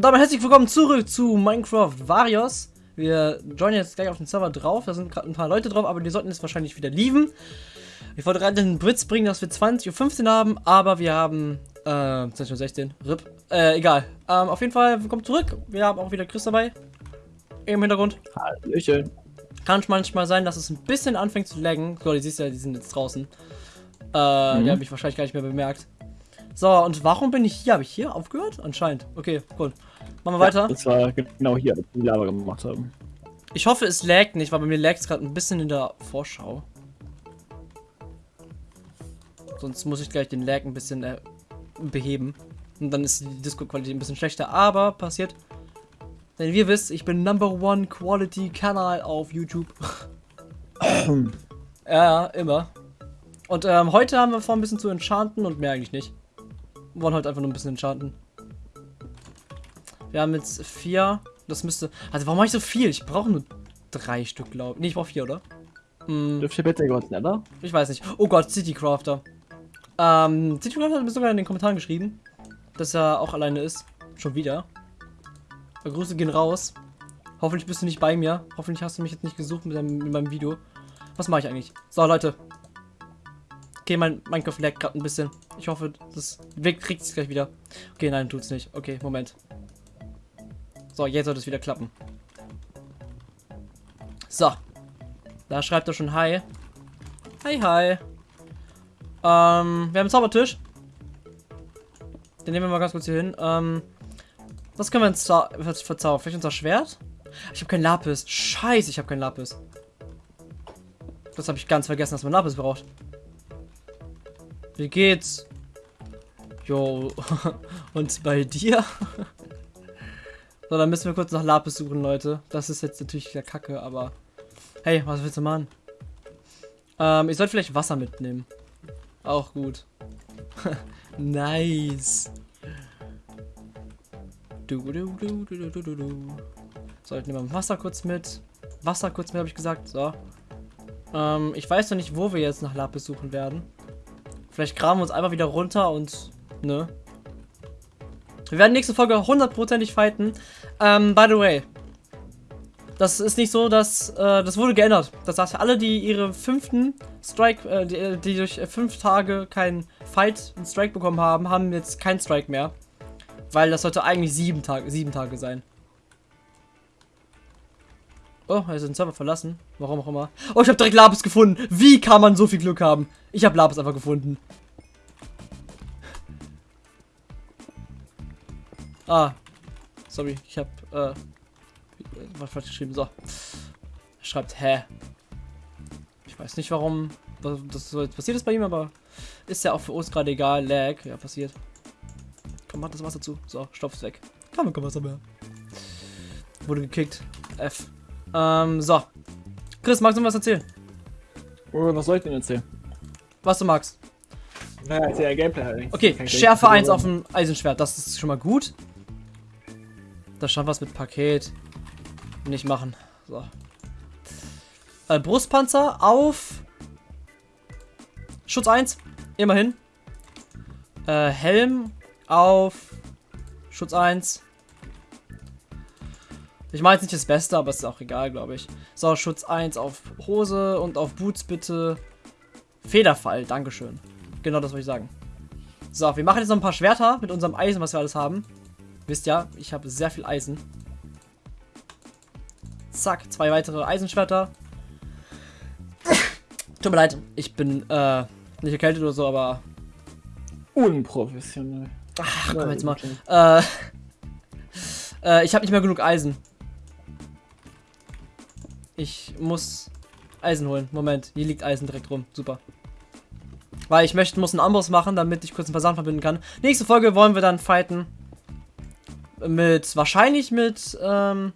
Und damit herzlich willkommen zurück zu Minecraft Varios. Wir joinen jetzt gleich auf den Server drauf. Da sind gerade ein paar Leute drauf, aber die sollten jetzt wahrscheinlich wieder lieben. Ich wollte gerade den Blitz bringen, dass wir 20.15 Uhr haben, aber wir haben äh, 20.16 Uhr. RIP. Äh, egal. Ähm, auf jeden Fall, willkommen zurück. Wir haben auch wieder Chris dabei. Im Hintergrund. Hallöchen. Kann manchmal sein, dass es ein bisschen anfängt zu laggen. So, die siehst ja, die sind jetzt draußen. Äh, mhm. die habe ich wahrscheinlich gar nicht mehr bemerkt. So, und warum bin ich hier? Habe ich hier aufgehört? Anscheinend. Okay, cool. Machen wir weiter. das war genau hier, als wir die Lava gemacht haben. Ich hoffe, es laggt nicht, weil bei mir laggt es gerade ein bisschen in der Vorschau. Sonst muss ich gleich den Lag ein bisschen äh, beheben. Und dann ist die Disco-Qualität ein bisschen schlechter. Aber passiert. Denn wie ihr wisst, ich bin Number One Quality Kanal auf YouTube. ja, immer. Und ähm, heute haben wir vor, ein bisschen zu enchanten und mehr eigentlich nicht. Wir wollen heute einfach nur ein bisschen enchanten. Wir haben jetzt vier. Das müsste. Also warum mache ich so viel? Ich brauche nur drei Stück, glaube ich. Nee, ich brauche vier, oder? Hm. Dürft ihr bitte kurz netter? Ich weiß nicht. Oh Gott, Citycrafter. Ähm, Citycrafter hat mir sogar in den Kommentaren geschrieben, dass er auch alleine ist. Schon wieder. Grüße gehen raus. Hoffentlich bist du nicht bei mir. Hoffentlich hast du mich jetzt nicht gesucht mit, deinem, mit meinem Video. Was mache ich eigentlich? So, Leute. Okay, mein Minecraft lag gerade ein bisschen. Ich hoffe, das Weg kriegt es gleich wieder. Okay, nein, tut's nicht. Okay, Moment. So, jetzt sollte es wieder klappen. So. Da schreibt er schon Hi. Hi, hi. Ähm, wir haben einen Zaubertisch. Den nehmen wir mal ganz kurz hier hin. Ähm, was können wir uns verzaubern? Vielleicht unser Schwert? Ich habe kein Lapis. Scheiße, ich habe kein Lapis. Das habe ich ganz vergessen, dass man Lapis braucht. Wie geht's? Jo. Und bei dir? so, dann müssen wir kurz nach Lapis suchen, Leute. Das ist jetzt natürlich der Kacke, aber... Hey, was willst du machen? Ähm, ich sollte vielleicht Wasser mitnehmen. Auch gut. nice. Du, du, du, du, du, du, du. So, ich nehme Wasser kurz mit. Wasser kurz mit, habe ich gesagt. So. Ähm, ich weiß noch nicht, wo wir jetzt nach Lapis suchen werden. Vielleicht graben wir uns einfach wieder runter und, ne? Wir werden nächste Folge hundertprozentig fighten. Ähm, by the way. Das ist nicht so, dass, äh, das wurde geändert. Das heißt, alle, die ihre fünften Strike, äh, die, die, durch fünf Tage keinen Fight, einen Strike bekommen haben, haben jetzt keinen Strike mehr. Weil das sollte eigentlich sieben Tage, sieben Tage sein. Oh, er ist den Server verlassen. Warum auch immer. Oh, ich habe direkt Lapis gefunden. Wie kann man so viel Glück haben? Ich habe Lapis einfach gefunden. Ah. Sorry, ich habe äh, was falsch geschrieben. So. Er schreibt, hä? Ich weiß nicht, warum das so jetzt passiert ist bei ihm, aber ist ja auch für uns gerade egal. Lag, ja, passiert. Komm, mach das Wasser zu. So, Stoff ist weg. Kann kein Wasser mehr. Wurde gekickt. F. Ähm, so. Chris, magst du was erzählen? Oh, was soll ich denn erzählen? Was du magst. Naja, erzähl ja Gameplay halt. Okay, Schärfe 1 auf dem Eisenschwert, das ist schon mal gut. Da stand was mit Paket. Nicht machen. So. Äh, Brustpanzer auf Schutz 1. Immerhin. Äh, Helm auf Schutz 1. Ich meine jetzt nicht das Beste, aber es ist auch egal, glaube ich. So, Schutz 1 auf Hose und auf Boots bitte Federfall. Dankeschön. Genau das wollte ich sagen. So, wir machen jetzt noch ein paar Schwerter mit unserem Eisen, was wir alles haben. Wisst ja, ich habe sehr viel Eisen. Zack, zwei weitere Eisenschwerter. Tut mir leid, ich bin äh, nicht erkältet oder so, aber... Unprofessionell. Ach, komm jetzt mal. Äh, äh, ich habe nicht mehr genug Eisen. Ich muss Eisen holen. Moment, hier liegt Eisen direkt rum. Super. Weil ich möchte, muss einen Amboss machen, damit ich kurz einen Versand verbinden kann. Nächste Folge wollen wir dann fighten. Mit, wahrscheinlich mit, ähm,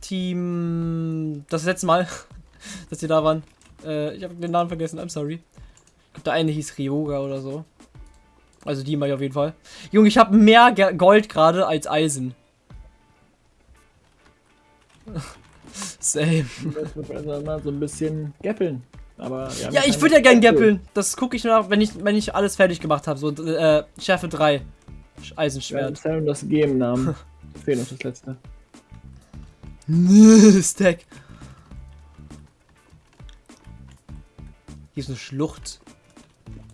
Team, das letzte Mal, dass sie da waren. Äh, ich habe den Namen vergessen, I'm sorry. Ich glaube, der eine hieß Ryoga oder so. Also die mal auf jeden Fall. Junge, ich habe mehr Gold gerade als Eisen. Same. Also mal so ein bisschen gappeln. Aber ja, ich würde ja gern gappeln. Das gucke ich nach, wenn ich, wenn ich alles fertig gemacht habe. So, äh, Schärfe 3. Eisenschwert. Ja, das Game Namen. Fehlt noch das letzte. Stack. Hier ist eine Schlucht.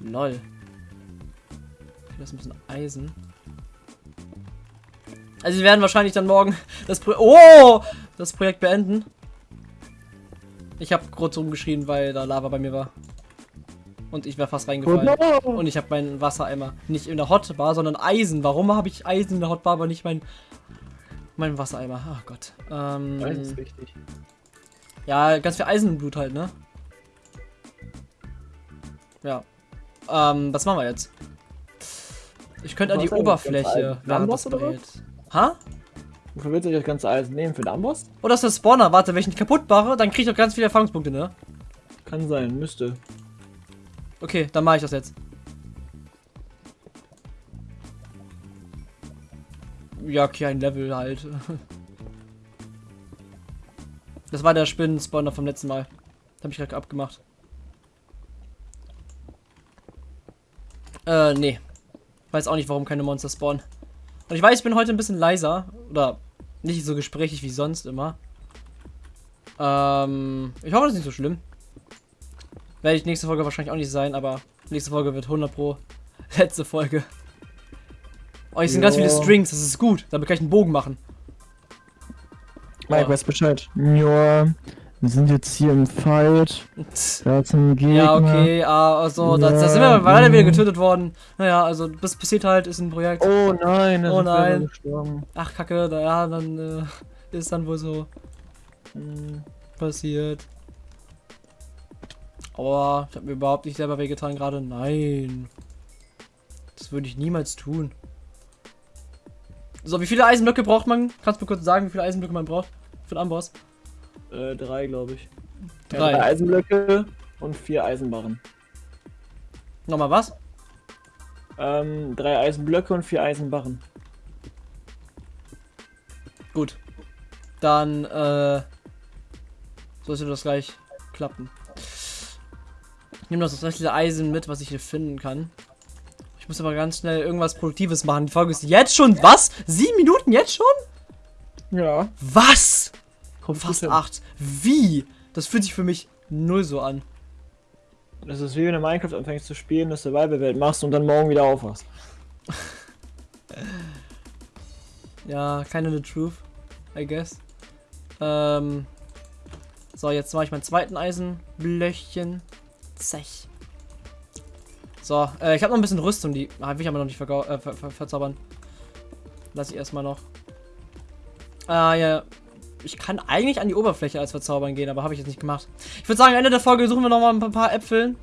Lol. Das ist ein bisschen Eisen. Also wir werden wahrscheinlich dann morgen das Pro Oh! Das Projekt beenden. Ich habe kurz rumgeschrien, weil da Lava bei mir war. Und ich wäre fast reingefallen. Oh. Und ich habe meinen Wassereimer nicht in der Hotbar, sondern Eisen. Warum habe ich Eisen in der Hotbar, aber nicht mein mein Wassereimer? Ach Gott. Ähm, Das ist wichtig. ja, ganz viel Eisen im Blut halt, ne? Ja. Ähm, was machen wir jetzt? Ich könnte an die Oberfläche, Eisen? während das oder. Ha? Wofür willst du das ganze Eisen nehmen? Für den Amboss? Oh, das ist der Spawner. Warte, wenn ich ihn kaputt mache, dann kriege ich doch ganz viele Erfahrungspunkte, ne? Kann sein, müsste. Okay, dann mache ich das jetzt. Ja, okay, ein Level halt. Das war der Spinnen-Spawner vom letzten Mal. Habe ich gerade abgemacht. Äh, nee. Weiß auch nicht, warum keine Monster spawnen. Und ich weiß, ich bin heute ein bisschen leiser. Oder nicht so gesprächig wie sonst immer. Ähm, ich hoffe, das ist nicht so schlimm. Werde ich nächste Folge wahrscheinlich auch nicht sein, aber nächste Folge wird 100 pro letzte Folge. Oh, hier sind ganz viele. Strings, das ist gut. Damit kann ich einen Bogen machen. Mike, Oh. weiß Bescheid. Ja, wir sind jetzt hier im Fight. Da ist ein Gegner. Ja, okay, ah, also, da, da sind wir Ja, leider wieder getötet worden. Naja, also, das passiert halt, ist ein Projekt. Oh nein, da Oh nein. Ach, kacke, da, ja, dann äh, ist dann wohl so Hm, passiert. Aber ich habe mir überhaupt nicht selber wehgetan gerade. Nein. Das würde ich niemals tun. So, wie viele Eisenblöcke braucht man? Kannst du mir kurz sagen, wie viele Eisenblöcke man braucht? Für den Amboss? Äh, drei, glaube ich. Ja, Drei. drei Eisenblöcke und vier Eisenbarren. Nochmal was? Ähm, drei Eisenblöcke und vier Eisenbarren. Gut. Dann, äh, sollte das gleich klappen. Ich nehme noch das restliche Eisen mit, was ich hier finden kann. Ich muss aber ganz schnell irgendwas Produktives machen. Die Folge ist jetzt schon, was? Sieben Minuten jetzt schon? Ja. Was? Kommt Fast gut hin. acht. Wie? Das fühlt sich für mich null so an. Das ist wie wenn du Minecraft anfängst zu spielen, eine Survival-Welt machst und dann morgen wieder aufwachst. Ja, keine the truth, I guess. Ähm, so, jetzt mache ich meinen zweiten Eisenblöchchen. Zech. So, äh, ich habe noch ein bisschen Rüstung, die habe ich aber noch nicht äh, ver ver verzaubern. Lass ich erstmal noch. Ah, ja. Ich kann eigentlich an die Oberfläche als verzaubern gehen, aber habe ich jetzt nicht gemacht. Ich würde sagen, Ende der Folge suchen wir noch mal ein paar, Äpfel.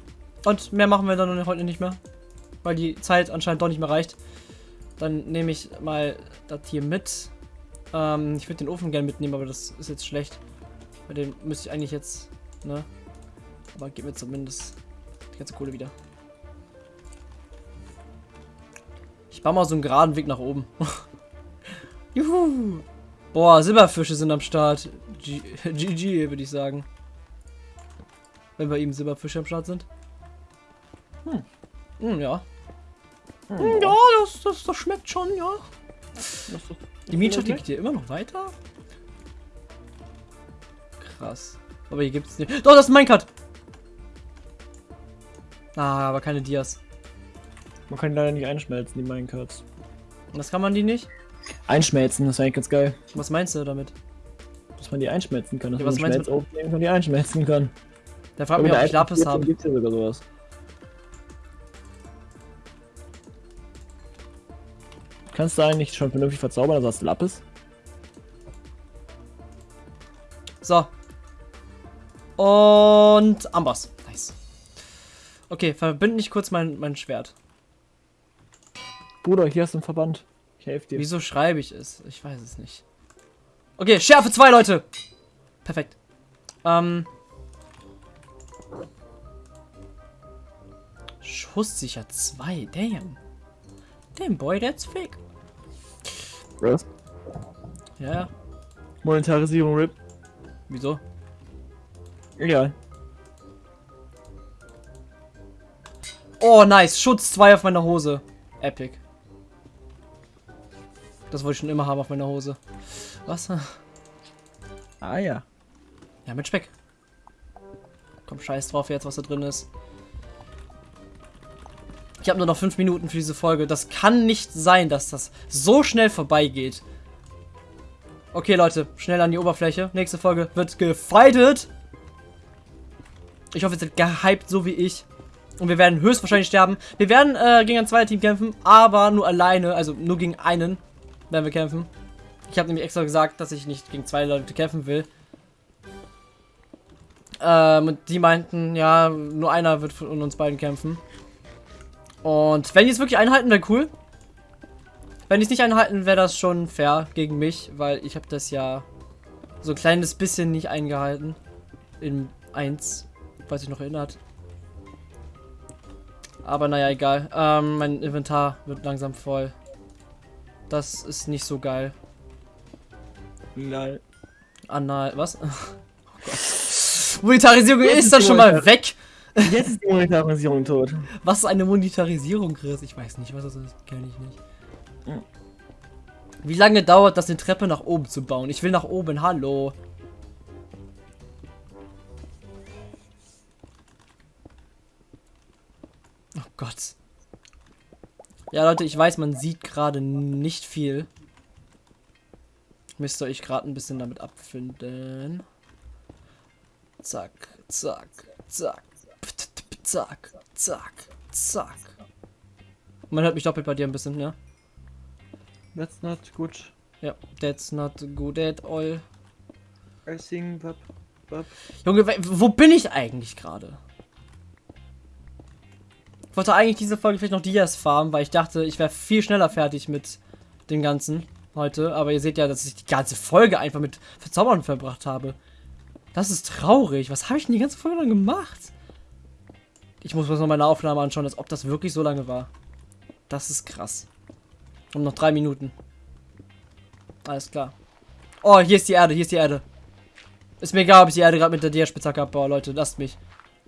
Und mehr machen wir dann heute nicht mehr. Weil die Zeit anscheinend doch nicht mehr reicht. Dann nehme ich mal das hier mit. Ähm, ich würde den Ofen gerne mitnehmen, aber das ist jetzt schlecht. Bei dem müsste ich eigentlich jetzt, ne? Aber gib mir zumindest die ganze Kohle wieder. Ich baue mal so einen geraden Weg nach oben. Juhu! Boah, Silberfische sind am Start. G GG, würde ich sagen. Wenn bei ihm Silberfische am Start sind. Hm. Hm, ja. Hm, ja, das, das, das schmeckt schon, ja. Die Mietschaft die geht hier immer noch weiter? Krass. Aber hier gibt's nicht. Doch, das ist ein Minecart! Ah, aber keine Dias. Man kann die leider nicht einschmelzen, die Minecarts. Das kann man die nicht? Einschmelzen, das wäre eigentlich ganz geil. Was meinst du damit? Dass man die einschmelzen kann, dass Ja, man was einen meinst du kann und die einschmelzen kann. Der fragt mich, ob ich Lapis habe. Gibt's ja sogar sowas. Kannst du eigentlich schon vernünftig verzaubern, also hast du Lapis? So. Und Amboss. Nice. Okay, verbinde ich kurz mein, mein Schwert. Bruder, hier hast du einen Verband. Ich helfe dir. Wieso schreibe ich es? Ich weiß es nicht. Okay, Schärfe 2, Leute. Perfekt. Ähm. Schusssicher 2, damn. Damn, boy, that's fake. Was? Ja, ja. Monetarisierung RIP. Wieso? Egal. Oh, nice. Schutz 2 auf meiner Hose. Epic. Das wollte ich schon immer haben auf meiner Hose. Was? Ah ja. Ja, mit Speck. Komm, scheiß drauf jetzt, was da drin ist. Ich habe nur noch fünf Minuten für diese Folge. Das kann nicht sein, dass das so schnell vorbeigeht. Okay, Leute, schnell an die Oberfläche. Nächste Folge wird gefightet. Ich hoffe, ihr seid gehypt, so wie ich. Und wir werden höchstwahrscheinlich sterben. Wir werden äh, gegen ein zweites Team kämpfen, aber nur alleine, also nur gegen einen werden wir kämpfen. Ich habe nämlich extra gesagt, dass ich nicht gegen zwei Leute kämpfen will. Ähm, und die meinten, ja, nur einer wird von uns beiden kämpfen. Und wenn die es wirklich einhalten, wäre cool. Wenn die es nicht einhalten, wäre das schon fair gegen mich, weil ich habe das ja so ein kleines bisschen nicht eingehalten. In 1, falls sich noch erinnert. Aber naja, egal. Ähm, mein Inventar wird langsam voll. Das ist nicht so geil. Lol. Anal, was? Oh Gott. Monetarisierung Jetzt ist dann schon mal weg. Jetzt ist die Monetarisierung tot. Was ist eine Monetarisierung, Chris? Ich weiß nicht, was das ist. Kenne ich nicht. Wie lange dauert das, eine Treppe nach oben zu bauen? Ich will nach oben, hallo. Oh Gott. Ja, Leute, ich weiß, man sieht gerade nicht viel. Müsst ihr euch gerade ein bisschen damit abfinden. Zack, zack, zack, zack, zack, zack. Man hört mich doppelt bei dir ein bisschen, ne? That's not good. Ja, that's not good at all. I think bub, bub. Junge, wo bin ich eigentlich gerade? Ich wollte eigentlich diese Folge vielleicht noch Dias farmen, weil ich dachte, ich wäre viel schneller fertig mit dem Ganzen heute. Aber ihr seht ja, dass ich die ganze Folge einfach mit Verzaubern verbracht habe. Das ist traurig. Was habe ich denn die ganze Folge dann gemacht? Ich muss mir noch meine Aufnahme anschauen, als ob das wirklich so lange war. Das ist krass. Und noch drei Minuten. Alles klar. Oh, hier ist die Erde, hier ist die Erde. Ist mir egal, ob ich die Erde gerade mit der Dia-Spitzhacke abbaue, Leute. Lasst mich.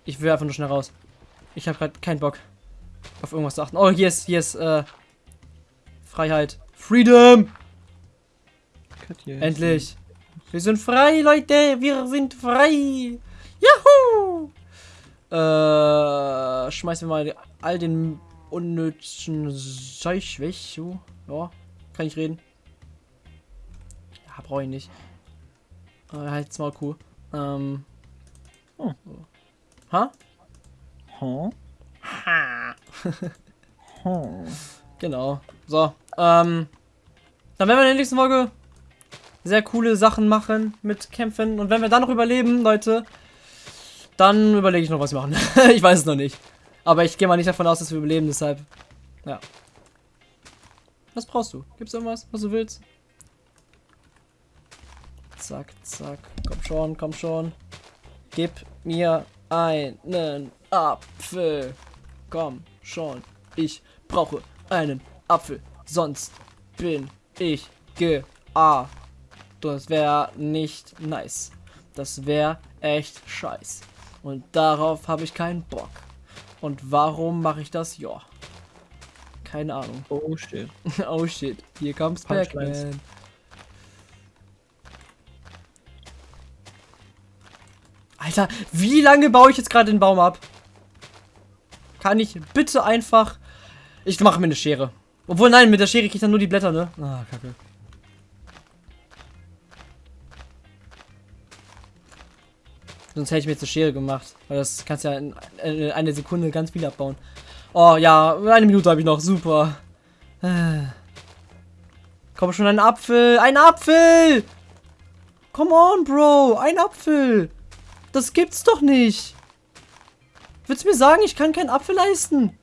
Ich will einfach nur schnell raus. Ich habe gerade keinen Bock auf irgendwas zu achten. Oh, hier ist, hier ist, äh, Freiheit. Freedom! Endlich. Wir sind frei, Leute. Wir sind frei. Juhu! Äh, schmeißen wir mal all den unnötigen Zeug weg. Ja, kann ich reden. Ja, brauche ich nicht. Äh, halt's mal cool. Ähm. Oh. Ha? Huh? Huh. Genau. So. Ähm. Dann werden wir in der nächsten Folge sehr coole Sachen machen mit Kämpfen. Und wenn wir dann noch überleben, Leute, dann überlege ich noch, was wir machen. ich weiß es noch nicht. Aber ich gehe mal nicht davon aus, dass wir überleben, deshalb. Ja. Was brauchst du? Gibt's irgendwas, was du willst? Zack, zack. Komm schon, komm schon. Gib mir einen Apfel. Komm schon. Ich brauche einen Apfel. Sonst bin ich GA. Das wäre nicht nice. Das wäre echt scheiß. Und darauf habe ich keinen Bock. Und warum mache ich das? Ja. Keine Ahnung. Oh shit. oh shit. Hier Punchlines. Pac-Man. Alter, wie lange baue ich jetzt gerade den Baum ab? Kann ich bitte einfach... Ich mache mir eine Schere. Obwohl, nein, mit der Schere kriege ich dann nur die Blätter, ne? Ah, kacke. Sonst hätte ich mir jetzt eine Schere gemacht. Weil das kannst ja in in einer Sekunde ganz viel abbauen. Oh ja, eine Minute habe ich noch. Super. Äh. Komm schon, ein Apfel. Ein Apfel! Come on, Bro. Ein Apfel. Das gibt's doch nicht. Willst du mir sagen, ich kann keinen Apfel leisten?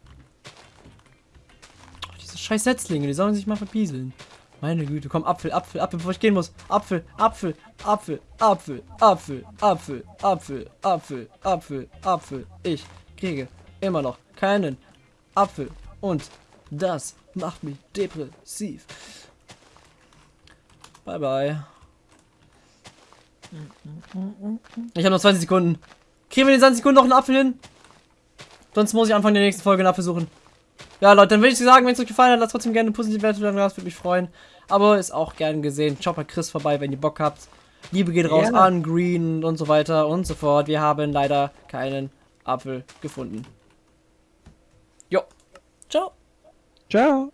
Oh, diese scheiß Setzlinge, die sollen sich mal verpieseln. Meine Güte, komm, Apfel, Apfel, Apfel, bevor ich gehen muss. Apfel, Apfel, Apfel, Apfel, Apfel, Apfel, Apfel, Apfel, Apfel, Apfel. Ich kriege immer noch keinen Apfel. Und das macht mich depressiv. Bye, bye. Ich habe noch 20 Sekunden. Kriegen wir in den 20 Sekunden noch einen Apfel hin? Sonst muss ich Anfang der nächsten Folge einen Apfel suchen. Ja, Leute, dann würde ich sagen, wenn es euch gefallen hat, lasst trotzdem gerne eine positive Wertung da, das würde mich freuen. Aber ist auch gern gesehen. Schaut bei Chris vorbei, wenn ihr Bock habt. Liebe geht raus Gerne. an Green und so weiter und so fort. Wir haben leider keinen Apfel gefunden. Jo. Ciao. Ciao.